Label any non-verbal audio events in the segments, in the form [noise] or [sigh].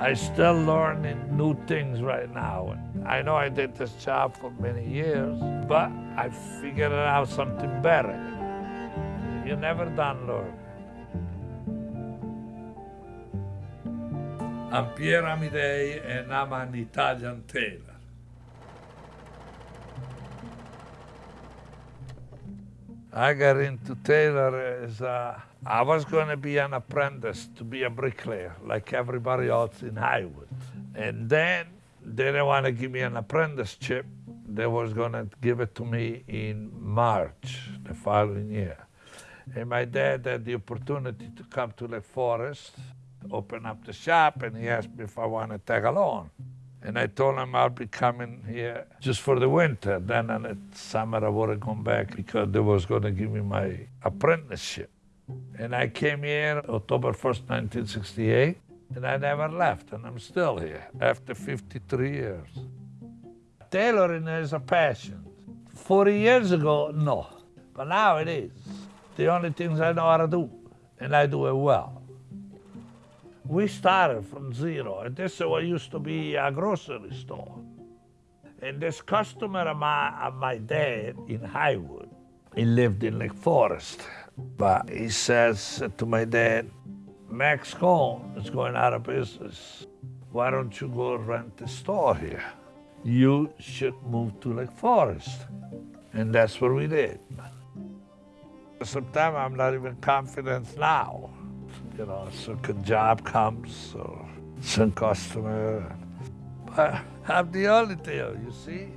I still learning new things right now. I know I did this job for many years, but I figured out something better. You're never done learning. I'm Pierre Amidei and I'm an Italian tailor. I got into tailor as a, I was going to be an apprentice to be a bricklayer like everybody else in Highwood. And then they didn't want to give me an apprenticeship. They was going to give it to me in March the following year. And my dad had the opportunity to come to Lake Forest open up the shop and he asked me if I want to tag along. And I told him I'll be coming here just for the winter. Then in the summer I would have gone back because they was going to give me my apprenticeship. And I came here October 1st, 1968, and I never left, and I'm still here after 53 years. Tailoring is a passion. 40 years ago, no, but now it is. The only things I know how to do, and I do it well. We started from zero, and this is what used to be a grocery store. And this customer of my, of my dad in Highwood, he lived in Lake Forest, but he says to my dad, Max Cone is going out of business. Why don't you go rent a store here? You should move to Lake Forest. And that's what we did. Sometimes I'm not even confident now you know, some job comes or some customer. But I'm the only deal, you see.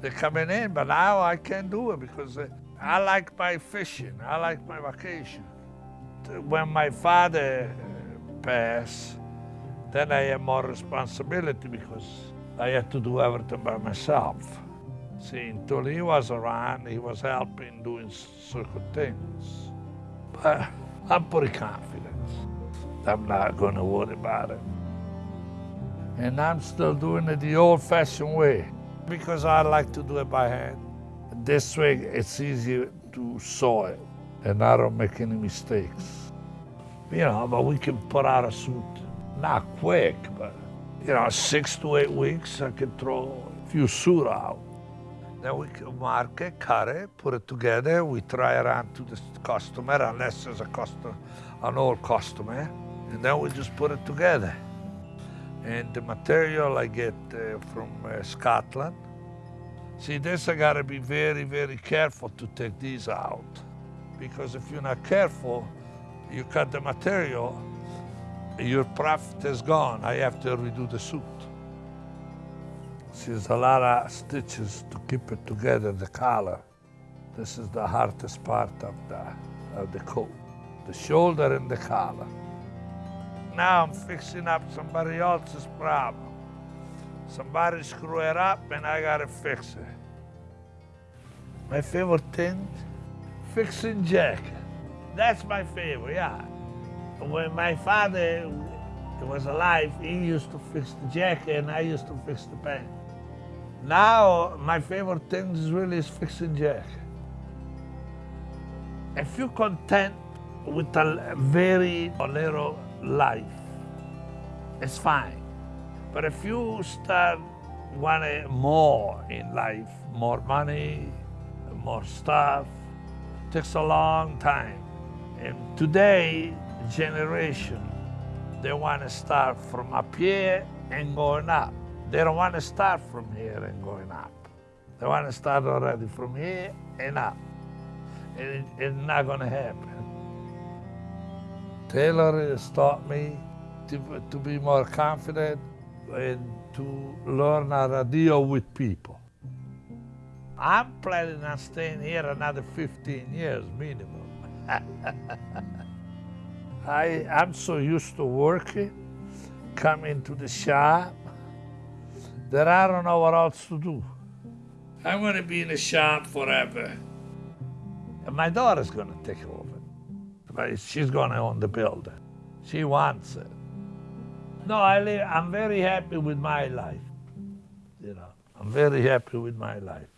They're coming in, but now I can't do it because I like my fishing. I like my vacation. When my father uh, passed, then I had more responsibility because I had to do everything by myself. See, until he was around, he was helping doing certain things. But I'm pretty confident. I'm not going to worry about it. And I'm still doing it the old-fashioned way because I like to do it by hand. This way, it's easier to sew it, and I don't make any mistakes. You know, but we can put out a suit, not quick, but, you know, six to eight weeks, I can throw a few suit out. Then we can mark it, cut it, put it together. We try it on to the customer, unless there's a customer, an old customer. And then we just put it together. And the material I get uh, from uh, Scotland. See, this I gotta be very, very careful to take these out. Because if you're not careful, you cut the material, your profit is gone. I have to redo the suit. There's a lot of stitches to keep it together, the collar. This is the hardest part of the, of the coat, the shoulder and the collar. Now I'm fixing up somebody else's problem. Somebody screw it up and I gotta fix it. My favorite thing, fixing jack. That's my favorite, yeah. When my father was alive, he used to fix the jack and I used to fix the pants. Now, my favorite thing is really is fixing jack. If you're content with a very little life, it's fine. But if you start wanting more in life, more money, more stuff, it takes a long time. And today, generation, they want to start from up here and going up. They don't want to start from here and going up. They want to start already from here and up. And it, it's not going to happen. Tailor has taught me to, to be more confident and to learn how to deal with people. I'm planning on staying here another 15 years minimum. [laughs] I, I'm so used to working, coming to the shop, that I don't know what else to do. I'm going to be in the shop forever. And my daughter's going to take over. But she's going to own the building. She wants it. No, I live, I'm very happy with my life. You know, I'm very happy with my life.